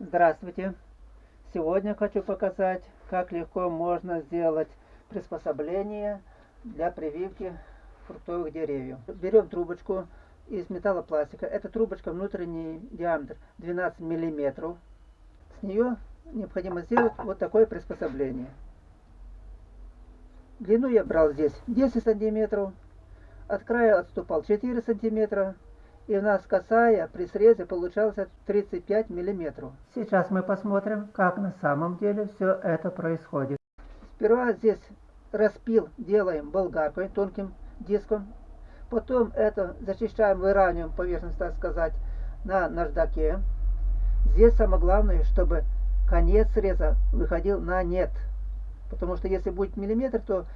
Здравствуйте! Сегодня хочу показать, как легко можно сделать приспособление для прививки фруктовых деревьев. Берем трубочку из металлопластика. Эта трубочка внутренний диаметр 12 миллиметров. С нее необходимо сделать вот такое приспособление. Длину я брал здесь 10 сантиметров, от края отступал 4 сантиметра, и у нас косая при срезе получалось 35 миллиметров. Сейчас мы посмотрим, как на самом деле все это происходит. Сперва здесь распил делаем болгаркой, тонким диском. Потом это зачищаем, выравниваем поверхность, так сказать, на наждаке. Здесь самое главное, чтобы конец среза выходил на нет. Потому что если будет миллиметр, то,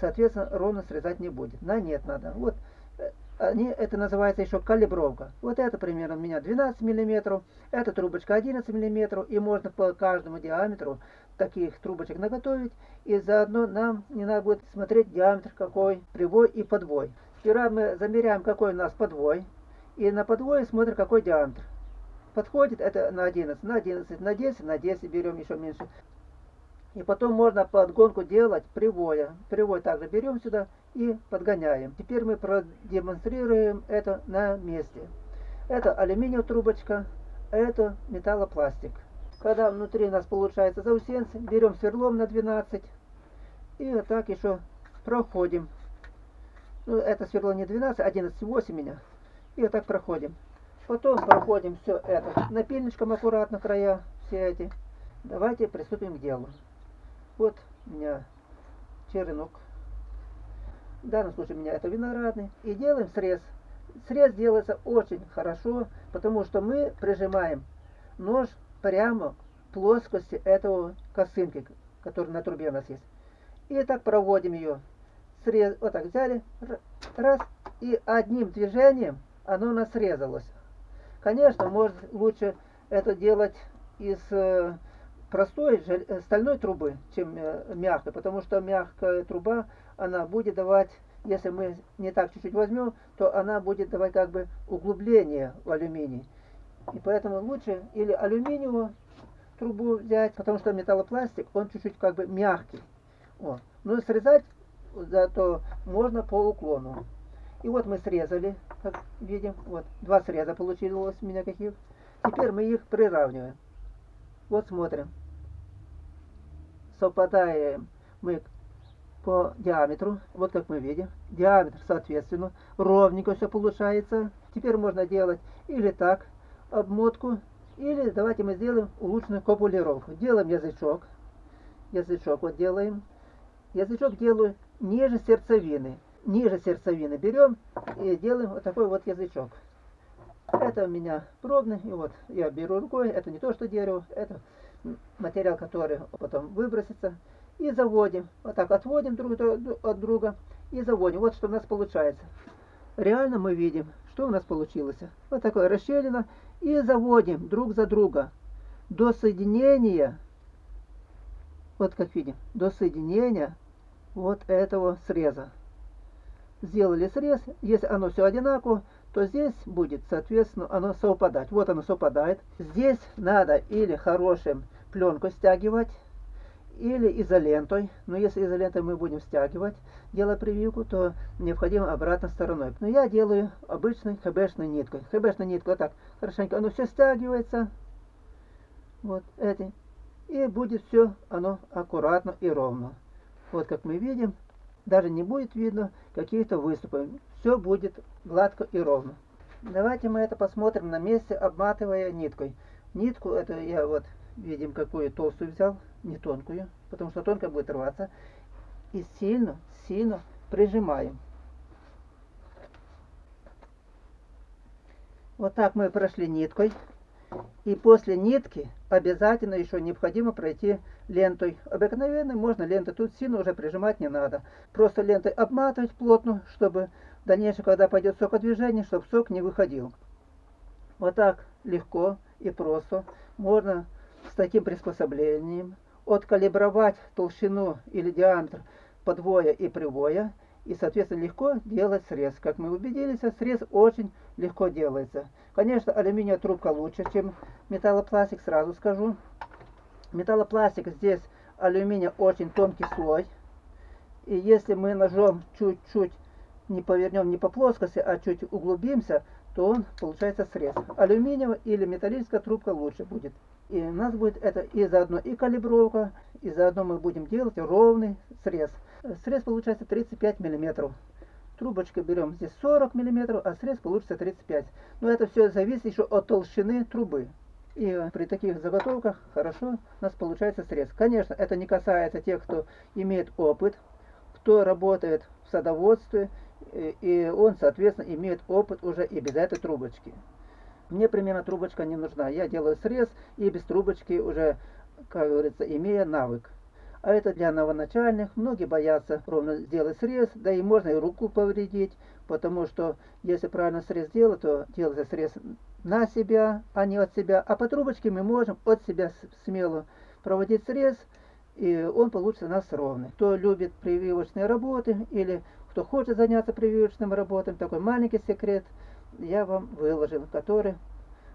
соответственно, ровно срезать не будет. На нет надо. Вот они, это называется еще калибровка. Вот это примерно у меня 12 миллиметров, эта трубочка 11 миллиметров, и можно по каждому диаметру таких трубочек наготовить, и заодно нам не надо будет смотреть диаметр какой, привой и подвой. Сперва мы замеряем, какой у нас подвой, и на подвое смотрим, какой диаметр. Подходит это на 11, на 11, на 10, на 10 берем еще меньше. И потом можно подгонку делать привоя. Привой также берем сюда и подгоняем. Теперь мы продемонстрируем это на месте. Это алюминиевая трубочка, это металлопластик. Когда внутри у нас получается заусенцы, берем сверлом на 12 и вот так еще проходим. Ну, это сверло не 12, 11,8 меня. И вот так проходим. Потом проходим все это напильничком аккуратно края, все эти. Давайте приступим к делу. Вот у меня черенок. В данном случае у меня это виноградный. И делаем срез. Срез делается очень хорошо, потому что мы прижимаем нож прямо к плоскости этого косынки, который на трубе у нас есть. И так проводим ее. Срез, вот так взяли, раз, и одним движением оно у нас срезалось. Конечно, может лучше это делать из э, простой э, стальной трубы, чем э, мягкой, потому что мягкая труба, она будет давать, если мы не так чуть-чуть возьмем, то она будет давать как бы углубление в алюминий. И поэтому лучше или алюминиевую трубу взять, потому что металлопластик, он чуть-чуть как бы мягкий. Вот. Но срезать зато можно по уклону. И вот мы срезали, как видим, вот два среза получилось у меня каких. Теперь мы их приравниваем. Вот смотрим. Совпадаем мы по диаметру, вот как мы видим. Диаметр, соответственно, ровненько все получается. Теперь можно делать или так, обмотку, или давайте мы сделаем улучшенную копулировку. Делаем язычок. Язычок вот делаем. Язычок делаю ниже сердцевины. Ниже сердцевины берем и делаем вот такой вот язычок. Это у меня пробный, и вот я беру рукой, это не то что дерево, это материал, который потом выбросится. И заводим, вот так отводим друг от друга и заводим. Вот что у нас получается. Реально мы видим, что у нас получилось. Вот такое расщелина. И заводим друг за друга до соединения, вот как видим, до соединения вот этого среза. Сделали срез, если оно все одинаково, то здесь будет, соответственно, оно совпадать. Вот оно совпадает. Здесь надо или хорошим пленку стягивать, или изолентой. Но если изолентой мы будем стягивать, делая прививку, то необходимо обратной стороной. Но я делаю обычной хбшной ниткой. Хбшной ниткой вот так хорошенько оно все стягивается. Вот эти. И будет все оно аккуратно и ровно. Вот как мы видим, даже не будет видно каких-то выступов. Все будет гладко и ровно. Давайте мы это посмотрим на месте, обматывая ниткой. Нитку, это я вот, видим, какую толстую взял, не тонкую, потому что тонкая будет рваться. И сильно, сильно прижимаем. Вот так мы прошли ниткой. И после нитки обязательно еще необходимо пройти лентой. Обыкновенной можно лентой, тут сильно уже прижимать не надо. Просто лентой обматывать плотно, чтобы в дальнейшем, когда пойдет сокодвижение, чтобы сок не выходил. Вот так легко и просто можно с таким приспособлением откалибровать толщину или диаметр подвоя и привоя и, соответственно, легко делать срез. Как мы убедились, срез очень легко делается. Конечно, алюминиевая трубка лучше, чем металлопластик, сразу скажу. Металлопластик здесь алюминия очень тонкий слой. И если мы ножом чуть-чуть не повернем не по плоскости, а чуть углубимся, то он получается срез. Алюминиевая или металлическая трубка лучше будет. И у нас будет это и заодно и калибровка, и заодно мы будем делать ровный срез. Срез получается 35 миллиметров. Трубочкой берем здесь 40 миллиметров, а срез получится 35. Но это все зависит еще от толщины трубы. И при таких заготовках хорошо у нас получается срез. Конечно, это не касается тех, кто имеет опыт, кто работает в садоводстве, и он, соответственно, имеет опыт уже и без этой трубочки. Мне примерно трубочка не нужна. Я делаю срез и без трубочки уже, как говорится, имея навык. А это для новоначальных. Многие боятся ровно сделать срез, да и можно и руку повредить, потому что если правильно срез делать, то делается срез на себя, а не от себя. А по трубочке мы можем от себя смело проводить срез, и он получится у нас ровный. Кто любит прививочные работы или кто хочет заняться прививочным работами, такой маленький секрет – я вам выложил, который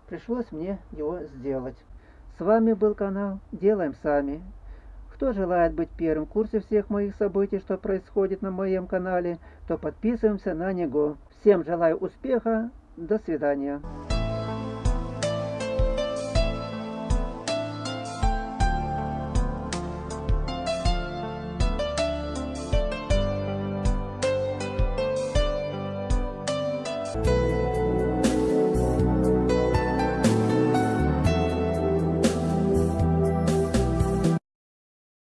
пришлось мне его сделать. С вами был канал Делаем Сами. Кто желает быть первым в курсе всех моих событий, что происходит на моем канале, то подписываемся на него. Всем желаю успеха. До свидания.